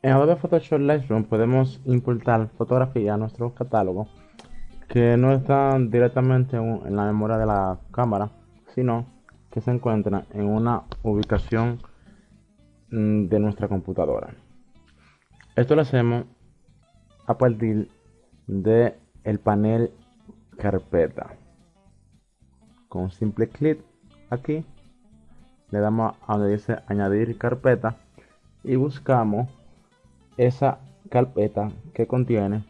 En Adobe Photoshop Lightroom podemos importar fotografía a nuestro catálogo que no están directamente en la memoria de la cámara, sino que se encuentran en una ubicación mm, de nuestra computadora. Esto lo hacemos a partir de el panel carpeta. Con un simple clic aquí le damos a donde dice añadir carpeta y buscamos esa carpeta que contiene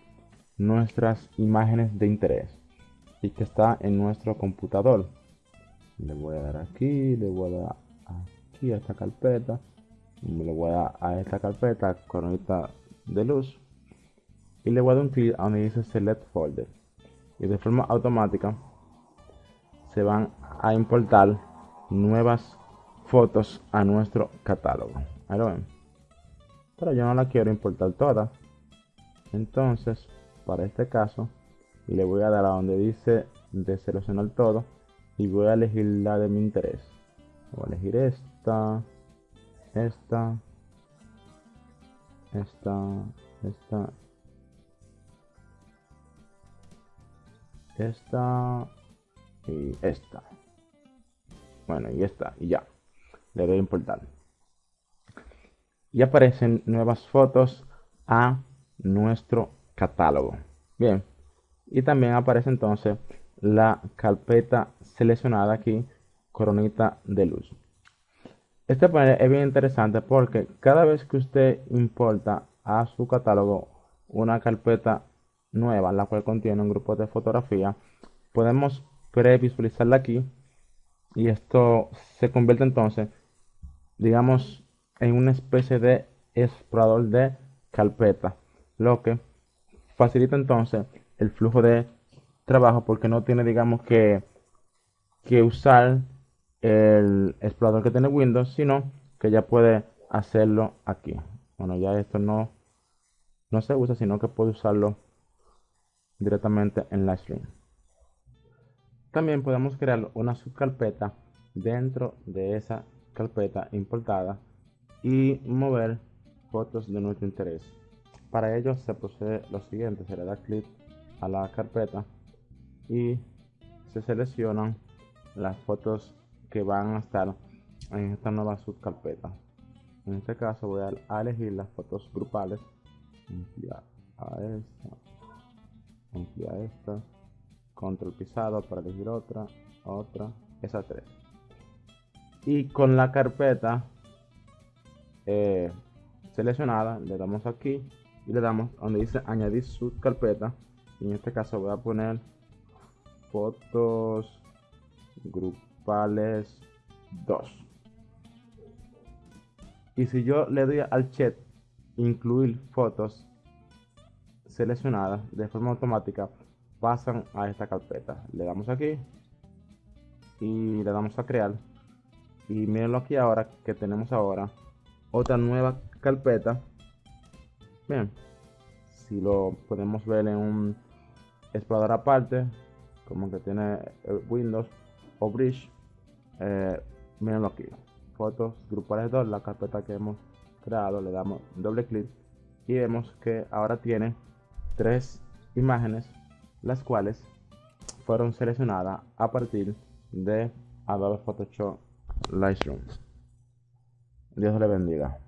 nuestras imágenes de interés y que está en nuestro computador. Le voy a dar aquí, le voy a dar aquí a esta carpeta, le voy a dar a esta carpeta coronita de luz y le voy a dar un clic a donde dice select folder y de forma automática se van a importar nuevas fotos a nuestro catálogo. Ahí lo ven pero yo no la quiero importar toda. Entonces para este caso le voy a dar a donde dice de seleccionar todo y voy a elegir la de mi interés. Voy a elegir esta esta esta esta esta y esta. Bueno y esta y ya. Le doy a importar y aparecen nuevas fotos a nuestro catálogo. Bien, y también aparece entonces la carpeta seleccionada aquí, coronita de luz. Este panel es bien interesante porque cada vez que usted importa a su catálogo una carpeta nueva, la cual contiene un grupo de fotografía, podemos previsualizarla aquí y esto se convierte entonces, digamos, en una especie de explorador de carpeta, lo que facilita entonces el flujo de trabajo porque no tiene, digamos, que, que usar el explorador que tiene Windows, sino que ya puede hacerlo aquí. Bueno, ya esto no, no se usa, sino que puede usarlo directamente en Livestream. También podemos crear una subcarpeta dentro de esa carpeta importada y mover fotos de nuestro interés. Para ello se procede lo siguiente, se le da clic a la carpeta y se seleccionan las fotos que van a estar en esta nueva subcarpeta. En este caso voy a, elegir las fotos grupales, ampliar a esta, ampliar esta, control pisado para elegir otra, otra, esas tres. Y con la carpeta eh, seleccionada, le damos aquí y le damos donde dice añadir subcarpeta. Y en este caso voy a poner fotos grupales 2. Y si yo le doy al chat incluir fotos seleccionadas de forma automática, pasan a esta carpeta. Le damos aquí y le damos a crear. Y mirenlo aquí ahora que tenemos ahora otra nueva carpeta. Bien. Si lo podemos ver en un explorador aparte como que tiene Windows o Bridge eh, mirenlo aquí. Fotos grupales 2 la carpeta que hemos creado le damos doble clic y vemos que ahora tiene tres imágenes las cuales fueron seleccionadas a partir de Adobe Photoshop Lightroom Dios le bendiga.